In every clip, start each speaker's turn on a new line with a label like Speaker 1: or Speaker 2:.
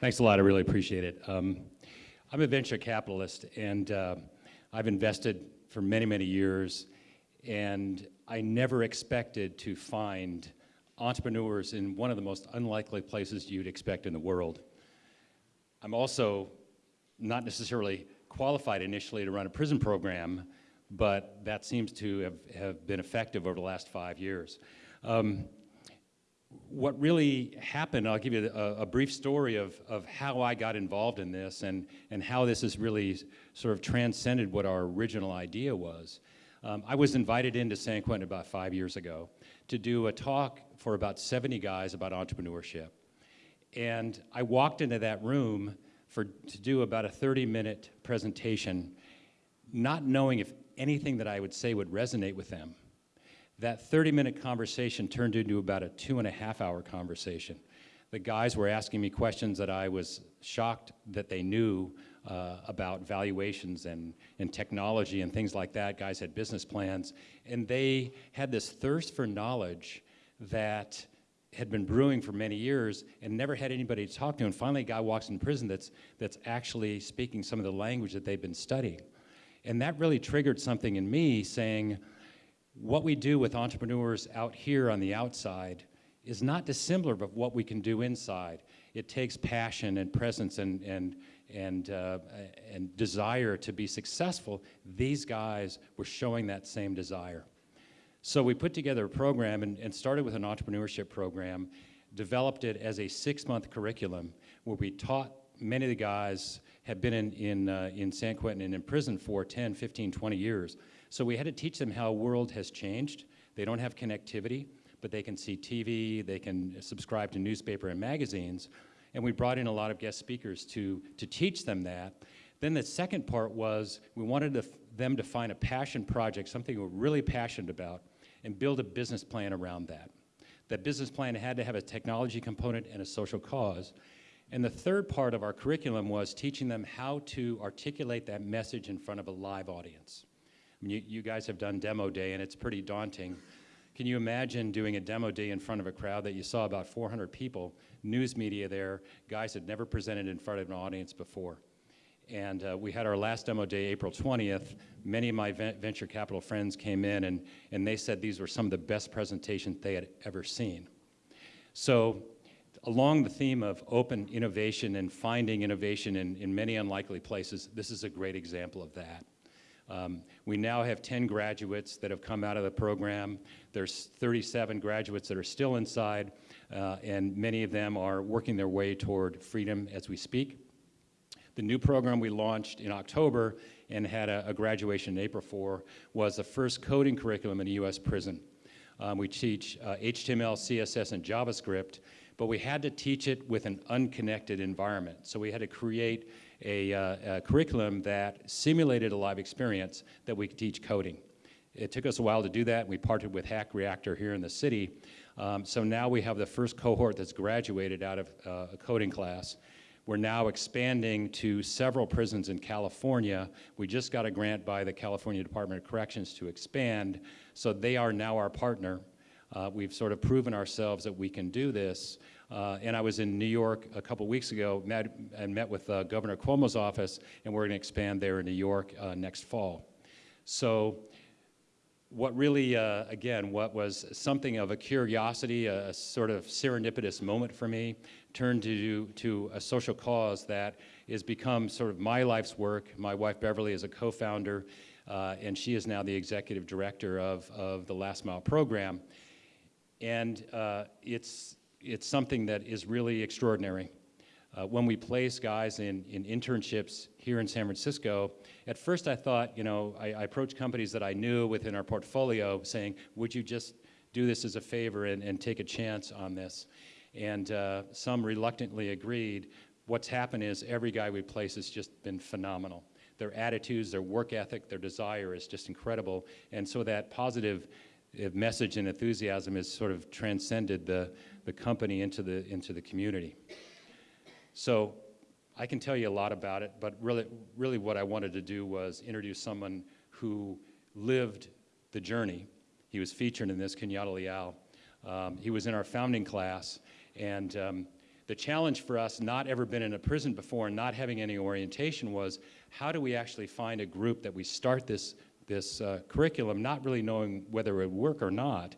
Speaker 1: Thanks a lot. I really appreciate it. Um, I'm a venture capitalist, and uh, I've invested for many, many years, and I never expected to find entrepreneurs in one of the most unlikely places you'd expect in the world. I'm also not necessarily qualified initially to run a prison program, but that seems to have, have been effective over the last five years. Um, what really happened, I'll give you a, a, brief story of, of how I got involved in this and, and how this has really sort of transcended what our original idea was. Um, I was invited into San Quentin about five years ago to do a talk for about 70 guys about entrepreneurship. And I walked into that room for, to do about a 30 minute presentation, not knowing if anything that I would say would resonate with them. That 30 minute conversation turned into about a two and a half hour conversation. The guys were asking me questions that I was shocked that they knew uh, about valuations and, and technology and things like that. Guys had business plans, and they had this thirst for knowledge that had been brewing for many years and never had anybody to talk to. And finally, a guy walks in prison that's, that's actually speaking some of the language that they've been studying. And that really triggered something in me saying, what we do with entrepreneurs out here on the outside is not dissimilar of what we can do inside. It takes passion and presence and, and, and, uh, and desire to be successful. These guys were showing that same desire. So we put together a program and, and started with an entrepreneurship program, developed it as a six-month curriculum where we taught many of the guys have been in, in, uh, in San Quentin and in prison for 10, 15, 20 years. So we had to teach them how world has changed. They don't have connectivity, but they can see TV, they can subscribe to newspaper and magazines. And we brought in a lot of guest speakers to, to teach them that. Then the second part was we wanted to, them to find a passion project, something we're really passionate about, and build a business plan around that. That business plan had to have a technology component and a social cause. And the third part of our curriculum was teaching them how to articulate that message in front of a live audience. You, you guys have done demo day and it's pretty daunting. Can you imagine doing a demo day in front of a crowd that you saw about 400 people, news media there, guys had never presented in front of an audience before. And uh, we had our last demo day April 20th. Many of my venture capital friends came in and, and they said these were some of the best presentations they had ever seen. So along the theme of open innovation and finding innovation in, in many unlikely places, this is a great example of that. Um, we now have 10 graduates that have come out of the program. There's 37 graduates that are still inside, uh, and many of them are working their way toward freedom as we speak. The new program we launched in October and had a, a graduation in April for was the first coding curriculum in a U.S. prison. Um, we teach uh, HTML, CSS, and JavaScript, but we had to teach it with an unconnected environment. So we had to create a, uh, a curriculum that simulated a live experience that we could teach coding. It took us a while to do that. We partnered with Hack Reactor here in the city. Um, so now we have the first cohort that's graduated out of uh, a coding class. We're now expanding to several prisons in California. We just got a grant by the California Department of Corrections to expand, so they are now our partner. Uh, we've sort of proven ourselves that we can do this. Uh, and I was in New York a couple weeks ago met, and met with uh, Governor Cuomo's office, and we're going to expand there in New York uh, next fall. So what really, uh, again, what was something of a curiosity, a, a, sort of serendipitous moment for me, turned to, to a social cause that has become sort of my life's work. My wife Beverly is a co-founder, uh, and she is now the executive director of, of the Last Mile program. And uh, it's, it's something that is really extraordinary. Uh, when we place guys in, in internships here in San Francisco, at first I thought, you know, I, I, approached companies that I knew within our portfolio saying, would you just do this as a favor and, and take a chance on this? And uh, some reluctantly agreed. What's happened is every guy we place has just been phenomenal. Their attitudes, their work ethic, their desire is just incredible. And so that positive message and enthusiasm has sort of transcended the, the company into the, into the community. So I can tell you a lot about it, but really, really what I wanted to do was introduce someone who lived the journey. He was featured in this, Kenyatta Leal. Um, he was in our founding class, and um, the challenge for us, not ever been in a prison before and not having any orientation, was how do we actually find a group that we start this, this uh, curriculum not really knowing whether it would work or not.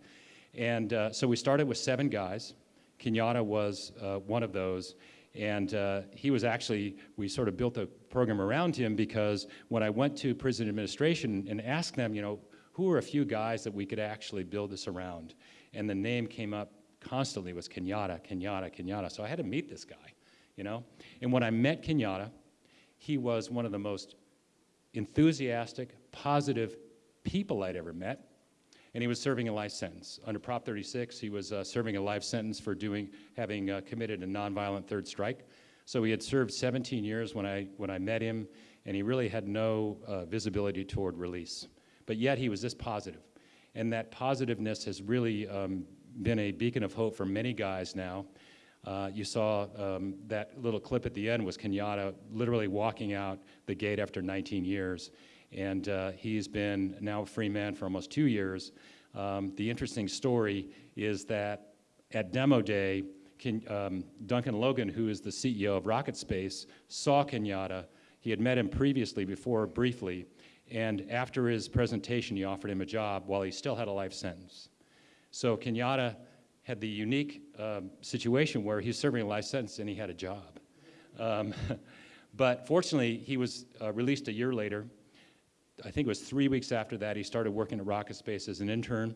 Speaker 1: And uh, so we started with seven guys. Kenyatta was uh, one of those. And uh, he was actually, we sort of built a program around him because when I went to prison administration and asked them, you know, who are a few guys that we could actually build this around? And the name came up constantly was Kenyatta, Kenyatta, Kenyatta. So I had to meet this guy, you know? And when I met Kenyatta, he was one of the most enthusiastic, positive people I'd ever met. And he was serving a life sentence. Under Prop 36, he was uh, serving a life sentence for doing, having uh, committed a nonviolent third strike. So he had served 17 years when I, when I met him, and he really had no uh, visibility toward release. But yet he was this positive. And that positiveness has really um, been a beacon of hope for many guys now. Uh, you saw um, that little clip at the end was Kenyatta literally walking out the gate after 19 years. And uh, he's been now a free man for almost two years. Um, the interesting story is that at demo day, Ken, um, Duncan Logan, who is the CEO of Rocket Space, saw Kenyatta. He had met him previously before briefly, and after his presentation, he offered him a job while he still had a life sentence. So Kenyatta had the unique um, situation where he's serving a life sentence and he had a job. Um, but fortunately, he was uh, released a year later. I think it was three weeks after that, he started working at Rocket Space as an intern.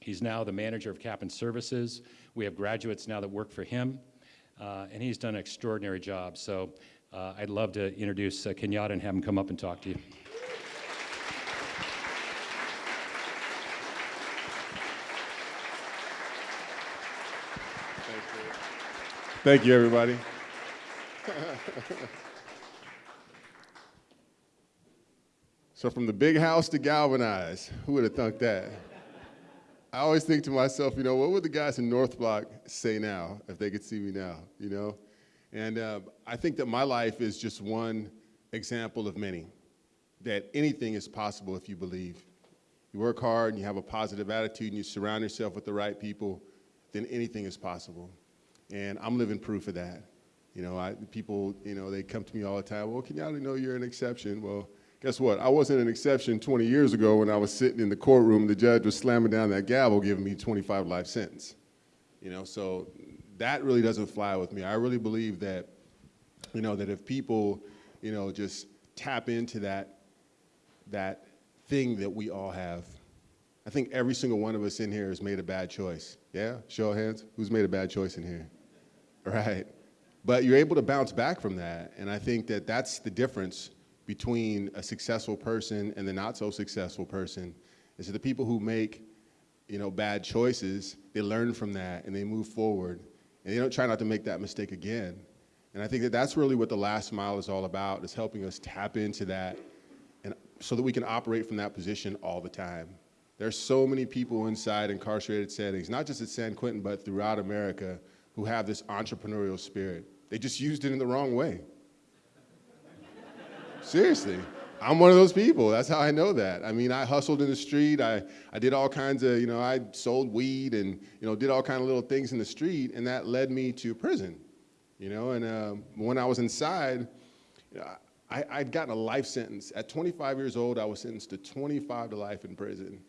Speaker 1: He's now the manager of Captain Services. We have graduates now that work for him, uh, and he's done an extraordinary job. So uh, I'd love to introduce uh, Kenyatta and have him come up and talk to you.
Speaker 2: Thank you, everybody. so from the big house to galvanize, who would have thunk that? I always think to myself, you know, what would the guys in North Block say now if they could see me now, you know? And uh, I think that my life is just one example of many, that anything is possible if you believe. You work hard and you have a positive attitude and you surround yourself with the right people, then anything is possible. And I'm living proof of that. You know, I, people, you know, they come to me all the time, well, can y'all know you're an exception? Well, guess what? I wasn't an exception 20 years ago when I was sitting in the courtroom, the judge was slamming down that gavel giving me 25 life sentence. You know, so that really doesn't fly with me. I really believe that, you know, that if people, you know, just tap into that, that thing that we all have, I think every single one of us in here has made a bad choice. Yeah? Show of hands. Who's made a bad choice in here? Right. But you're able to bounce back from that. And I think that that's the difference between a successful person and the not so successful person is that the people who make you know, bad choices, they learn from that and they move forward. And they don't try not to make that mistake again. And I think that that's really what the last mile is all about, is helping us tap into that and so that we can operate from that position all the time. There's so many people inside incarcerated settings, not just at San Quentin, but throughout America, who have this entrepreneurial spirit. They just used it in the wrong way. Seriously. I'm one of those people. That's how I know that. I mean, I hustled in the street. I, I did all kinds of, you know, I sold weed and, you know, did all kind of little things in the street, and that led me to prison, you know. And uh, when I was inside, you I, I'd gotten a life sentence. At 25 years old, I was sentenced to 25 to life in prison.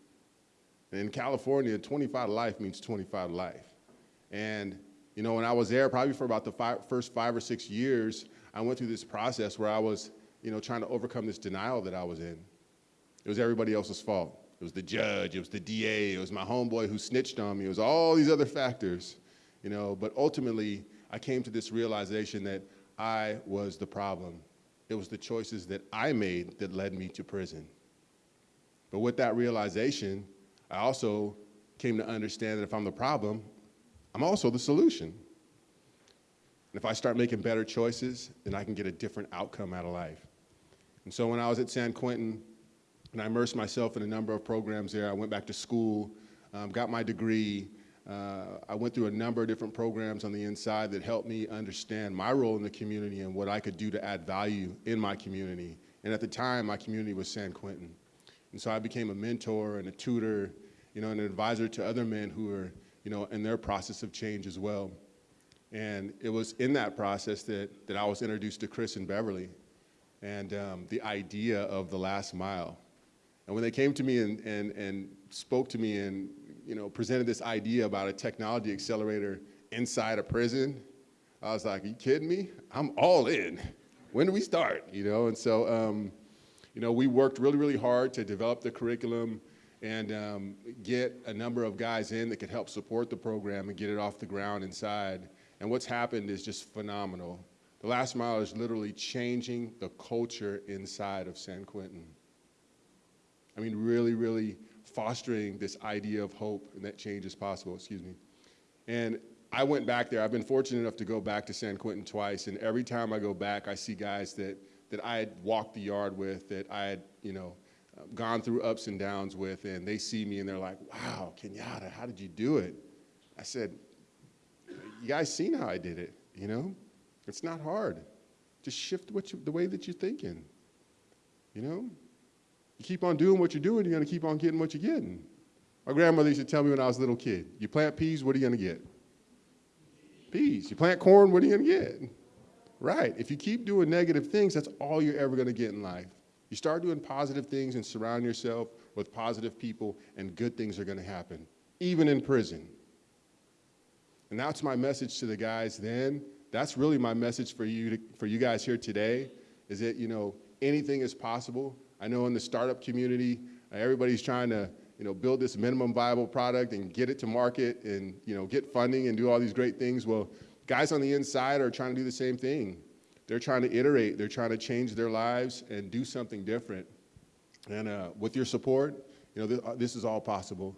Speaker 2: And in California, 25 to life means 25 to life. And you know, when I was there, probably for about the five, first five or six years, I went through this process where I was, you know, trying to overcome this denial that I was in. It was everybody else's fault. It was the judge, it was the DA, it was my homeboy who snitched on me, it was all these other factors, you know, but ultimately I came to this realization that I was the problem. It was the choices that I made that led me to prison. But with that realization, I also came to understand that if I'm the problem, I'm also the solution. And if I start making better choices, then I can get a different outcome out of life. And so when I was at San Quentin, and I immersed myself in a number of programs there, I went back to school, um, got my degree. Uh, I went through a number of different programs on the inside that helped me understand my role in the community and what I could do to add value in my community. And at the time, my community was San Quentin. And so I became a mentor and a tutor, you know, and an advisor to other men who are, you know, in their process of change as well. And it was in that process that, that I was introduced to Chris and Beverly and um, the idea of the last mile. And when they came to me and, and, and spoke to me and you know, presented this idea about a technology accelerator inside a prison, I was like, are you kidding me? I'm all in. When do we start? You know, and so, um, you know, we worked really, really hard to develop the curriculum and um, get a number of guys in that could help support the program and get it off the ground inside. And what's happened is just phenomenal. The last mile is literally changing the culture inside of San Quentin. I mean, really, really fostering this idea of hope and that change is possible, excuse me. And I went back there. I've been fortunate enough to go back to San Quentin twice, and every time I go back, I see guys that, that I had walked the yard with, that I had, you know, gone through ups and downs with, and they see me and they're like, wow, Kenyatta, how did you do it? I said, you guys seen how I did it, you know? It's not hard. Just shift what you, the way that you're thinking, you know? You keep on doing what you're doing, you're gonna keep on getting what you're getting. My grandmother used to tell me when I was a little kid, you plant peas, what are you gonna get? Peas. You plant corn, what are you gonna get? Right. If you keep doing negative things, that's all you're ever gonna get in life. You start doing positive things and surround yourself with positive people, and good things are gonna happen, even in prison. And that's my message to the guys then. That's really my message for you, to, for you guys here today, is that, you know, anything is possible. I know in the startup community, uh, everybody's trying to you know, build this minimum viable product and get it to market and, you know, get funding and do all these great things. Well, guys on the inside are trying to do the same thing. They're trying to iterate. They're trying to change their lives and do something different. And uh, with your support, you know, th uh, this is all possible.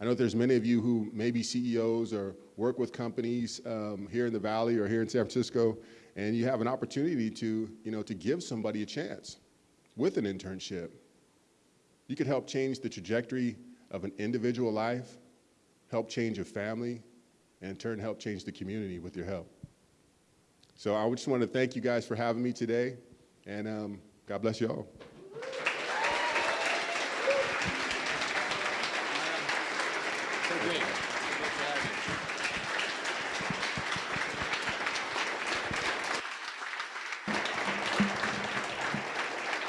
Speaker 2: I know there's many of you who may be CEOs or work with companies um, here in the Valley or here in San Francisco, and you have an opportunity to, you know, to give somebody a chance with an internship you could help change the trajectory of an individual life, help change a family, and in turn help change the community with your help. So I just want to thank you guys for having me today, and um, God bless you all.